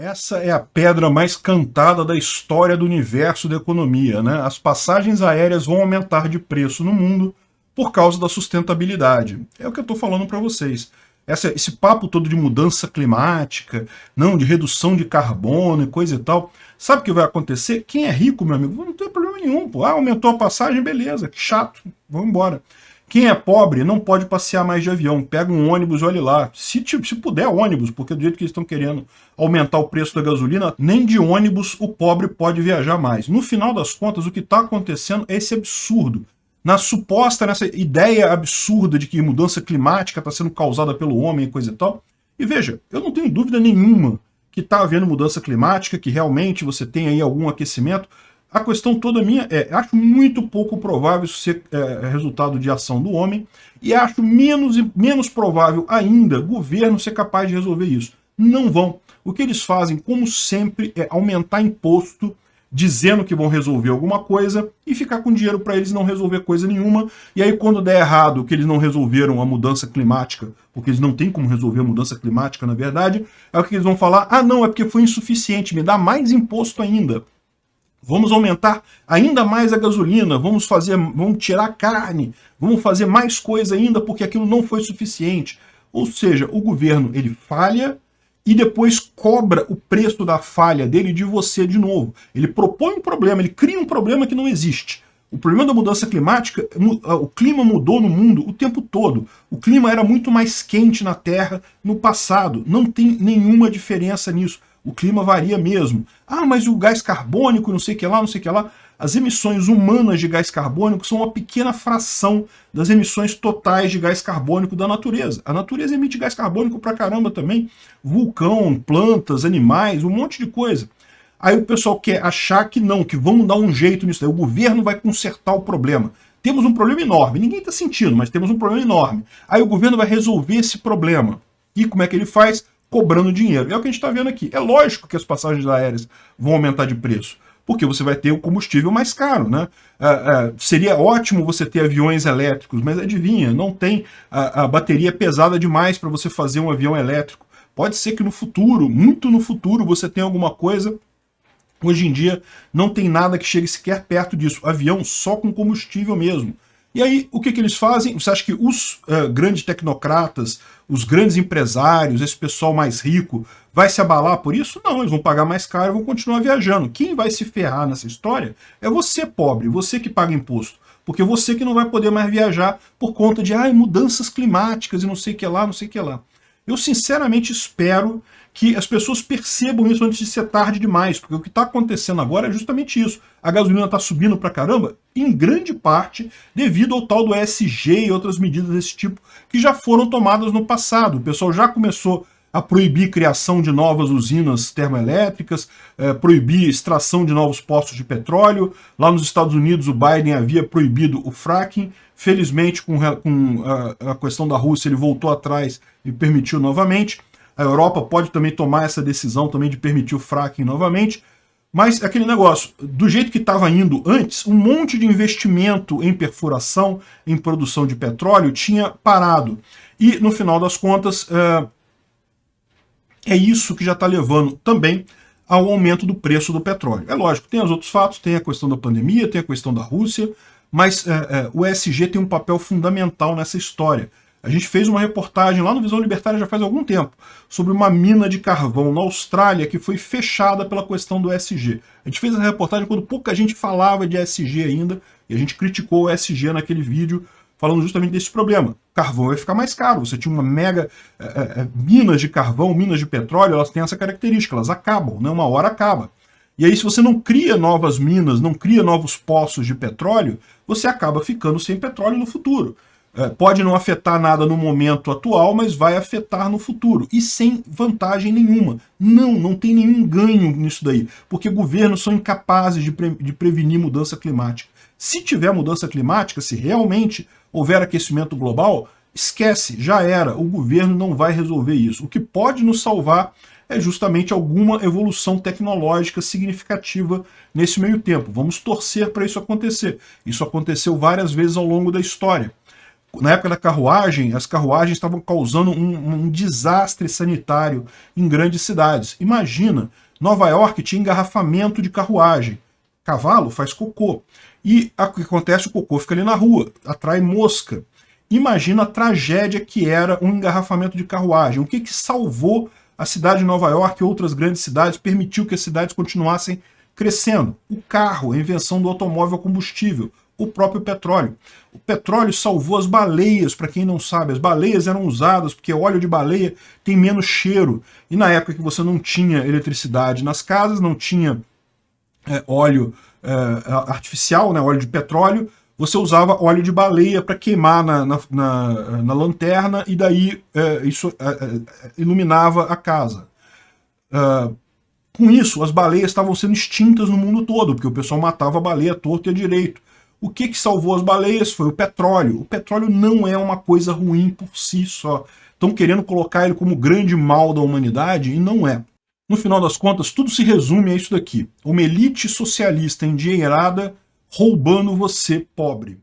Essa é a pedra mais cantada da história do universo da economia. Né? As passagens aéreas vão aumentar de preço no mundo por causa da sustentabilidade. É o que eu estou falando para vocês. Essa, esse papo todo de mudança climática, não, de redução de carbono e coisa e tal. Sabe o que vai acontecer? Quem é rico, meu amigo, não tem problema nenhum. Pô. Ah, aumentou a passagem, beleza, que chato, vamos embora. Quem é pobre não pode passear mais de avião. Pega um ônibus, olhe lá. Se, se puder, ônibus, porque do jeito que eles estão querendo aumentar o preço da gasolina, nem de ônibus o pobre pode viajar mais. No final das contas, o que está acontecendo é esse absurdo. Na suposta, nessa ideia absurda de que mudança climática está sendo causada pelo homem e coisa e tal. E veja, eu não tenho dúvida nenhuma que está havendo mudança climática, que realmente você tem aí algum aquecimento, a questão toda minha é, acho muito pouco provável isso ser é, resultado de ação do homem e acho menos, menos provável ainda governo ser capaz de resolver isso. Não vão. O que eles fazem, como sempre, é aumentar imposto, dizendo que vão resolver alguma coisa e ficar com dinheiro para eles não resolver coisa nenhuma. E aí quando der errado que eles não resolveram a mudança climática, porque eles não têm como resolver a mudança climática na verdade, é o que eles vão falar, ah não, é porque foi insuficiente, me dá mais imposto ainda. Vamos aumentar ainda mais a gasolina, vamos fazer, vamos tirar carne, vamos fazer mais coisa ainda porque aquilo não foi suficiente. Ou seja, o governo ele falha e depois cobra o preço da falha dele de você de novo. Ele propõe um problema, ele cria um problema que não existe. O problema da mudança climática, o clima mudou no mundo o tempo todo. O clima era muito mais quente na Terra no passado. Não tem nenhuma diferença nisso o clima varia mesmo. Ah, mas o gás carbônico, não sei o que lá, não sei o que lá. As emissões humanas de gás carbônico são uma pequena fração das emissões totais de gás carbônico da natureza. A natureza emite gás carbônico pra caramba também. Vulcão, plantas, animais, um monte de coisa. Aí o pessoal quer achar que não, que vamos dar um jeito nisso. Aí o governo vai consertar o problema. Temos um problema enorme. Ninguém está sentindo, mas temos um problema enorme. Aí o governo vai resolver esse problema. E como é que ele faz? Cobrando dinheiro. É o que a gente está vendo aqui. É lógico que as passagens aéreas vão aumentar de preço, porque você vai ter o combustível mais caro. Né? É, é, seria ótimo você ter aviões elétricos, mas adivinha, não tem a, a bateria pesada demais para você fazer um avião elétrico. Pode ser que no futuro, muito no futuro, você tenha alguma coisa Hoje em dia não tem nada que chegue sequer perto disso. Avião só com combustível mesmo. E aí, o que, que eles fazem? Você acha que os uh, grandes tecnocratas, os grandes empresários, esse pessoal mais rico, vai se abalar por isso? Não, eles vão pagar mais caro e vão continuar viajando. Quem vai se ferrar nessa história é você, pobre, você que paga imposto. Porque você que não vai poder mais viajar por conta de ah, mudanças climáticas e não sei o que lá, não sei o que lá. Eu sinceramente espero que as pessoas percebam isso antes de ser tarde demais, porque o que está acontecendo agora é justamente isso. A gasolina está subindo para caramba, em grande parte devido ao tal do ESG e outras medidas desse tipo que já foram tomadas no passado. O pessoal já começou a proibir criação de novas usinas termoelétricas, é, proibir extração de novos postos de petróleo. Lá nos Estados Unidos o Biden havia proibido o fracking. Felizmente, com, com a, a questão da Rússia, ele voltou atrás e permitiu novamente. A Europa pode também tomar essa decisão também de permitir o fracking novamente. Mas aquele negócio, do jeito que estava indo antes, um monte de investimento em perfuração, em produção de petróleo, tinha parado. E, no final das contas, é, é isso que já está levando também ao aumento do preço do petróleo. É lógico, tem os outros fatos, tem a questão da pandemia, tem a questão da Rússia, mas é, é, o ESG tem um papel fundamental nessa história. A gente fez uma reportagem lá no Visão Libertária já faz algum tempo, sobre uma mina de carvão na Austrália que foi fechada pela questão do ESG. A gente fez essa reportagem quando pouca gente falava de ESG ainda, e a gente criticou o ESG naquele vídeo, falando justamente desse problema. Carvão vai ficar mais caro, você tinha uma mega... É, é, minas de carvão, minas de petróleo, elas têm essa característica, elas acabam, né? uma hora acaba. E aí se você não cria novas minas, não cria novos poços de petróleo, você acaba ficando sem petróleo no futuro. É, pode não afetar nada no momento atual, mas vai afetar no futuro. E sem vantagem nenhuma. Não, não tem nenhum ganho nisso daí. Porque governos são incapazes de, pre de prevenir mudança climática. Se tiver mudança climática, se realmente houver aquecimento global, esquece, já era. O governo não vai resolver isso. O que pode nos salvar é justamente alguma evolução tecnológica significativa nesse meio tempo. Vamos torcer para isso acontecer. Isso aconteceu várias vezes ao longo da história. na época da carruagem, as carruagens estavam causando um, um desastre sanitário em grandes cidades. Imagina, Nova York tinha engarrafamento de carruagem. Cavalo faz cocô. E o que acontece? O cocô fica ali na rua, atrai mosca. Imagina a tragédia que era um engarrafamento de carruagem. O que, que salvou a cidade de Nova York e outras grandes cidades, permitiu que as cidades continuassem crescendo? O carro, a invenção do automóvel combustível, o próprio petróleo. O petróleo salvou as baleias, para quem não sabe. As baleias eram usadas porque óleo de baleia tem menos cheiro. E na época que você não tinha eletricidade nas casas, não tinha é, óleo é, artificial, né, óleo de petróleo, você usava óleo de baleia para queimar na, na, na, na, lanterna e daí é, isso é, é, iluminava a casa. Uh, com isso, as baleias estavam sendo extintas no mundo todo, porque o pessoal matava a baleia torto e a direito. O que, que salvou as baleias foi o petróleo. O petróleo não é uma coisa ruim por si só. Estão querendo colocar ele como grande mal da humanidade e não é. No final das contas, tudo se resume a isso daqui. Uma elite socialista endinheirada roubando você, pobre.